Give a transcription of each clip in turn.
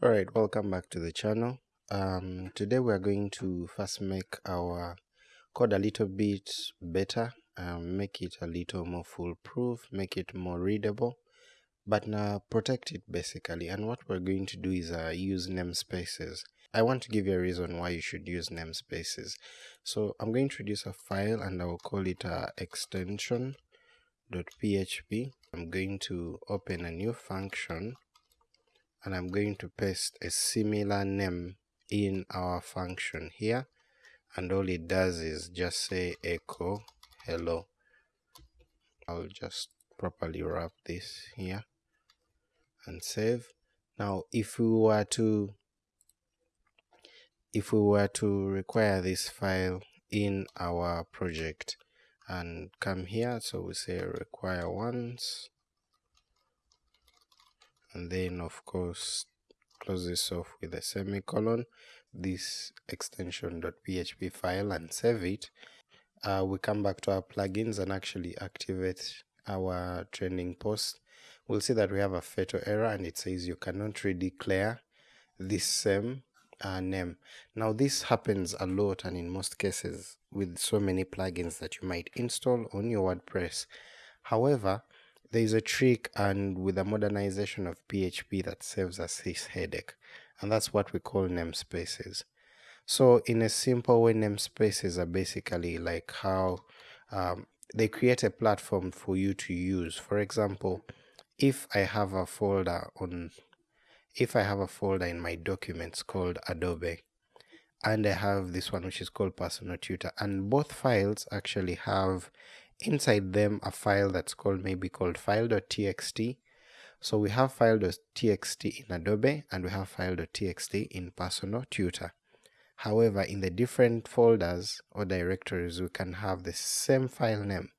Alright, welcome back to the channel. Um, today we are going to first make our code a little bit better, um, make it a little more foolproof, make it more readable, but now protect it basically. And what we're going to do is uh, use namespaces. I want to give you a reason why you should use namespaces. So I'm going to introduce a file and I will call it uh, extension.php. I'm going to open a new function and I'm going to paste a similar name in our function here. And all it does is just say echo hello. I'll just properly wrap this here and save. Now if we were to if we were to require this file in our project and come here so we say require once and then of course close this off with a semicolon. This extension.php file and save it. Uh, we come back to our plugins and actually activate our trending post. We'll see that we have a fatal error and it says you cannot redeclare this same uh, name. Now this happens a lot and in most cases with so many plugins that you might install on your wordpress. However there is a trick and with the modernization of PHP that saves us this headache and that's what we call namespaces. So in a simple way namespaces are basically like how um, they create a platform for you to use. For example, if I have a folder on if I have a folder in my documents called Adobe and I have this one which is called personal tutor and both files actually have inside them a file that's called maybe called file.txt so we have file.txt in adobe and we have file.txt in personal tutor. However in the different folders or directories we can have the same file name.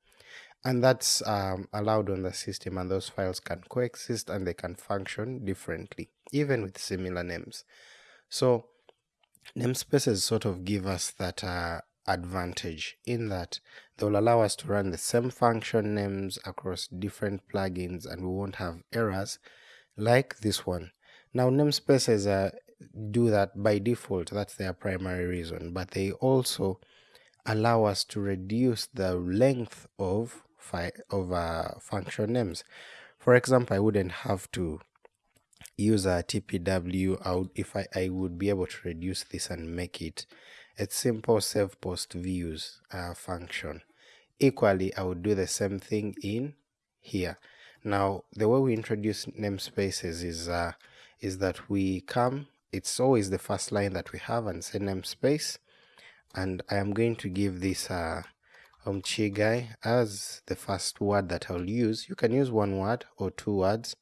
And that's um, allowed on the system and those files can coexist and they can function differently even with similar names. So namespaces sort of give us that uh, advantage in that they will allow us to run the same function names across different plugins and we won't have errors like this one. Now namespaces uh, do that by default, that's their primary reason, but they also allow us to reduce the length of, of uh, function names. For example, I wouldn't have to use a TPW out if I, I would be able to reduce this and make it a simple save post views uh, function. Equally, I would do the same thing in here. Now, the way we introduce namespaces is uh, is that we come, it's always the first line that we have and say namespace. And I am going to give this uh, guy as the first word that I'll use. You can use one word or two words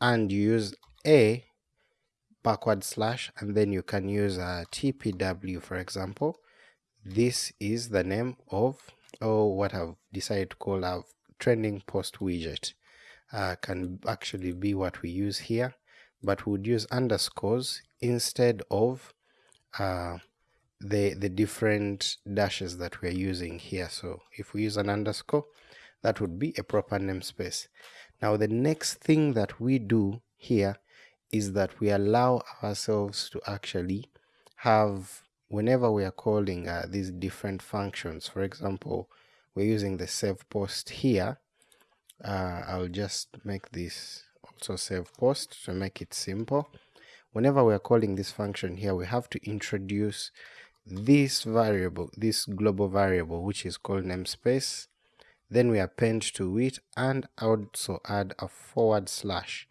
and use a backward slash and then you can use a tpw for example. This is the name of or what I've decided to call a trending post widget. Uh, can actually be what we use here but we would use underscores instead of uh, the the different dashes that we're using here. So if we use an underscore that would be a proper namespace. Now the next thing that we do here is that we allow ourselves to actually have whenever we are calling uh, these different functions for example we're using the save post here uh, I'll just make this also save post to make it simple. Whenever we're calling this function here we have to introduce this variable this global variable which is called namespace. Then we append to it and also add a forward slash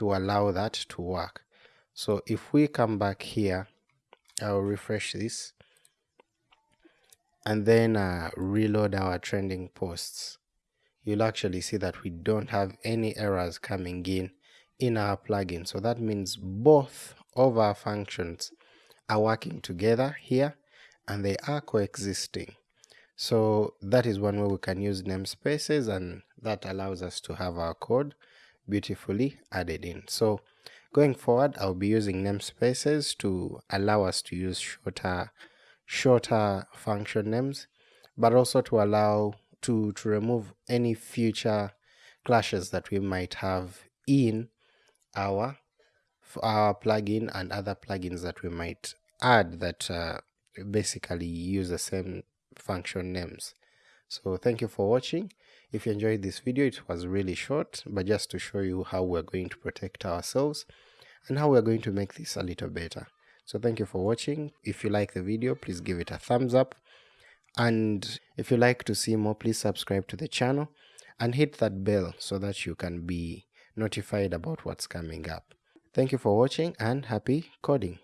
to allow that to work. So if we come back here, I'll refresh this and then uh, reload our trending posts. You'll actually see that we don't have any errors coming in in our plugin. So that means both of our functions are working together here and they are coexisting. So that is one way we can use namespaces and that allows us to have our code beautifully added in. So going forward, I'll be using namespaces to allow us to use shorter, shorter function names, but also to allow to, to remove any future clashes that we might have in our our plugin and other plugins that we might add that uh, basically use the same function names. So thank you for watching. If you enjoyed this video, it was really short, but just to show you how we're going to protect ourselves and how we're going to make this a little better. So thank you for watching. If you like the video, please give it a thumbs up. And if you like to see more, please subscribe to the channel and hit that bell so that you can be notified about what's coming up. Thank you for watching and happy coding.